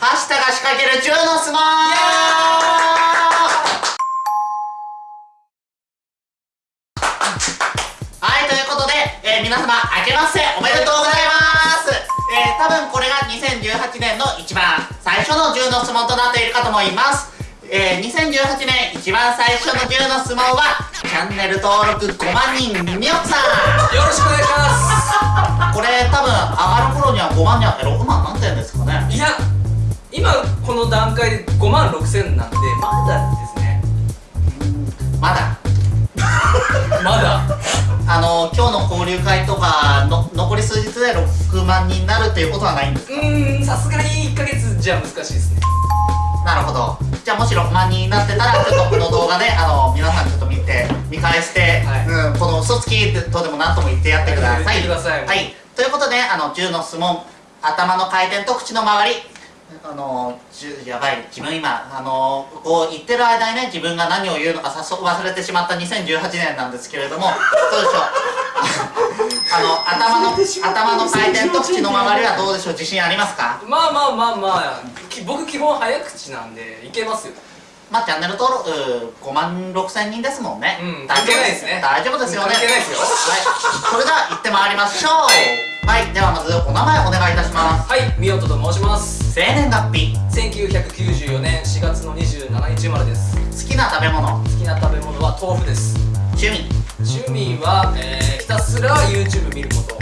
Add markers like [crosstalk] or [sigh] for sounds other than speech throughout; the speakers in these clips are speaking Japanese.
はしたが仕掛ける10の相撲はいということで、えー、皆様明けましておめでとうございます。えー、多分これが2018年の一番最初の10の相撲となっているかと思います。えー、2018年一番最初の10の相撲はチャンネル登録5万人みおさん。よろしくお願いします。これ多分上がる頃には5万人あって6万何点ですかね。いや今この段階で5万6千なんでまだですね。まだ。[laughs] まだ？あの今日の交流会とかの残り数日で6万人になるっていうことはないんですうーんさすがに1ヶ月じゃ難しいですね。なるほど。じゃあもし6万人になってたらちょっとこの動画であの皆さんちょっと見て見返して、はい、うん、この嘘つきとでも何とも言ってやってください。言ってください。はい。ということであの10の質問頭の回転と口の周りあのやばい自分今あのこう言ってる間にね自分が何を言うのか早速忘れてしまった2018年なんですけれどもどうでしょう？[laughs] あの頭の頭の回転と口の周りはどうでしょう？自信ありますか？まあまあまあまあ僕基本早口なんでいけますよ。まあチャンネル登録5万6千人ですもんね。うん関係ないですね。大丈夫ですよね。関係ないですよ。はい。それでは行ってまいりましょう。はい。ではまずお名前お願いいたします。はい。みおとと申します生年月日。1994年4月の27日生まれです。好きな食べ物。好きな食べ物は豆腐です。趣味。趣味は、えー、ひたすら YouTube 見ること。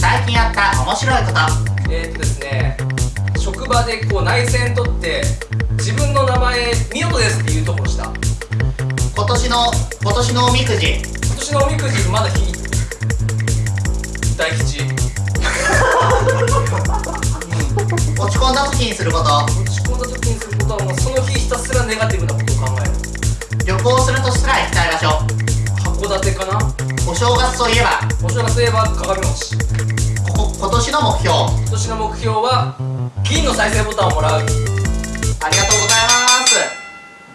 最近やった面白いこと。えー、っとですね職場でこう内戦取って自分の名前「みおとです」っていうところした。今年の今年のおみくじ。今年のおみくじまだ引い落ち込んだ時にすること落ち込んだ時にすることはもうその日ひたすらネガティブなことを考える旅行するとしたら行きたい場所函館かなお正月といえばお正月といえば鏡餅今年の目標今年の目標は銀の再生ボタンをもらうありがとうございます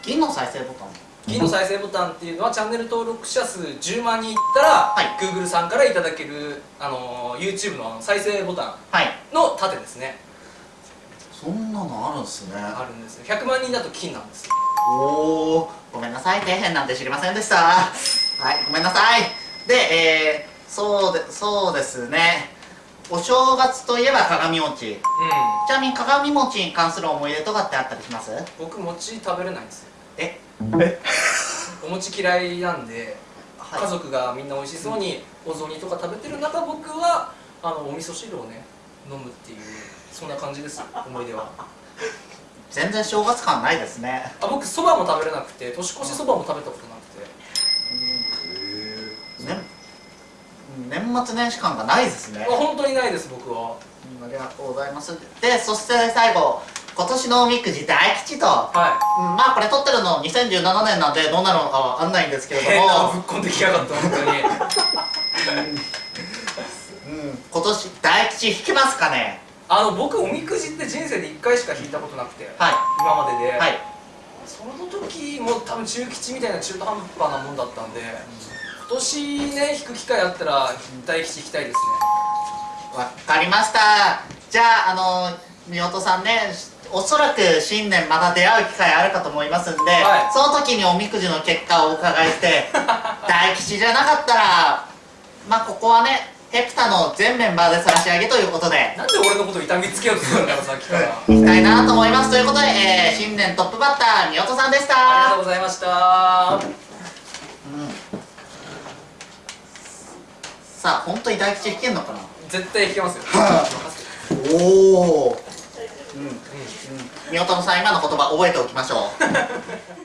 銀の再生ボタン銀の再生ボタンっていうのはチャンネル登録者数10万人いったら、はい、Google さんからいただける、あの YouTube の再生ボタンの盾ですね、そんなのあるんですね。あるんです100万人だと金なんですおおごめんなさい。底辺なんて知りませんでした。はいごめんなさい。でえー、そうでそうですね。お正月といえば鏡餅、うん、ちなみに鏡餅に関する思い出とかってあったりします？僕餅食べれないんですよ。え？え？お餅嫌いなんで、はい、家族がみんな美味しそうにお雑煮とか食べてる中僕はあのお味噌汁をね飲むっていうそんな感じです思い出は。全然正月感ないですね。あ僕そばも食べれなくて年越しそばも食べたことなくて。うん。へえ年末年始感がないですね。本当にないです僕は、うん、ありがとうございます。でそして最後今年のおみくじ大吉と、はい、うん、まあこれ撮ってるの2017年なんでどうなるのかわかんないんですけれども。ぶっこんできやがった本当に。うん、今年大吉引きますかねあの僕おみくじって人生で1回しか引いたことなくて、はい、今までで、はい、その時も多分中吉みたいな中途半端なもんだったんで、今年ね引く機会あったら大吉引きたいですね。わかりました。じゃああの宮本さんねおそらく新年また出会う機会あるかと思いますんで、はい、その時におみくじの結果をお伺いして [laughs] 大吉じゃなかったらまあここはねヘプタの全メンバーで差し上げということで。なんで俺のこと痛みつけようとするんだろさっきから。いきたいなと思います。ということで、えー、新年トップバッター宮本さんでした。ありがとうございました。うん。さあ本当に大吉弾けんのかな？絶対弾けますよ。おおうん。うん。宮本さん今の言葉覚えておきましょう [laughs]